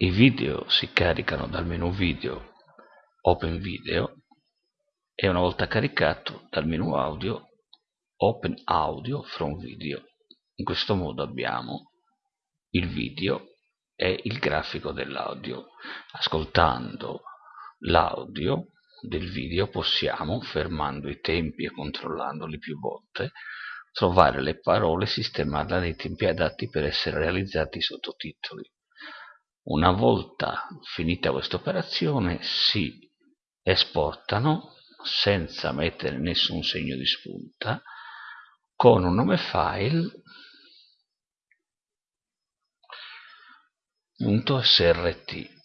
I video si caricano dal menu video Open Video e una volta caricato dal menu audio Open Audio from Video. In questo modo abbiamo il video e il grafico dell'audio. Ascoltando l'audio del video possiamo, fermando i tempi e controllandoli più volte, trovare le parole e sistemarle nei tempi adatti per essere realizzati i sottotitoli. Una volta finita questa operazione si esportano senza mettere nessun segno di spunta con un nome file .srt